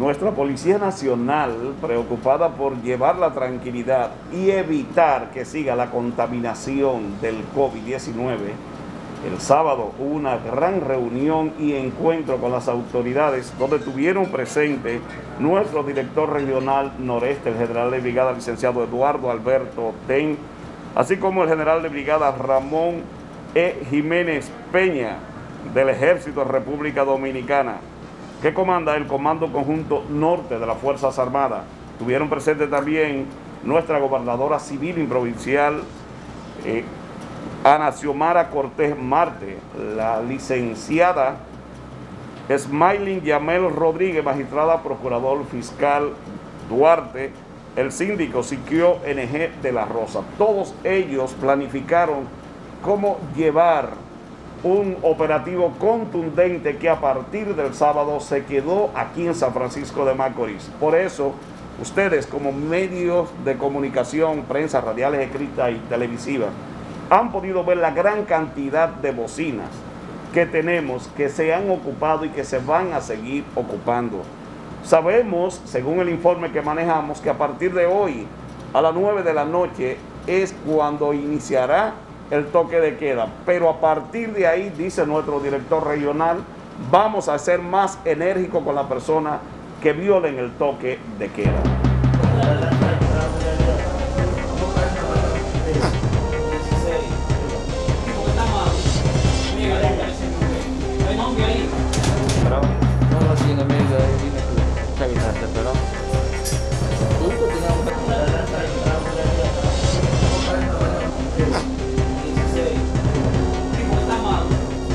Nuestra Policía Nacional, preocupada por llevar la tranquilidad y evitar que siga la contaminación del COVID-19, el sábado hubo una gran reunión y encuentro con las autoridades donde tuvieron presente nuestro director regional noreste, el general de brigada licenciado Eduardo Alberto Ten, así como el general de brigada Ramón E. Jiménez Peña del Ejército de República Dominicana que comanda el Comando Conjunto Norte de las Fuerzas Armadas. Tuvieron presente también nuestra gobernadora civil y provincial, eh, Ana Xiomara Cortés Marte, la licenciada Smiling Yamel Rodríguez, magistrada procurador fiscal Duarte, el síndico Siquio NG de la Rosa. Todos ellos planificaron cómo llevar un operativo contundente que a partir del sábado se quedó aquí en San Francisco de Macorís. Por eso, ustedes como medios de comunicación, prensa, radiales, escritas y televisivas, han podido ver la gran cantidad de bocinas que tenemos, que se han ocupado y que se van a seguir ocupando. Sabemos, según el informe que manejamos, que a partir de hoy, a las 9 de la noche, es cuando iniciará el toque de queda. Pero a partir de ahí, dice nuestro director regional, vamos a ser más enérgicos con la persona que violen el toque de queda.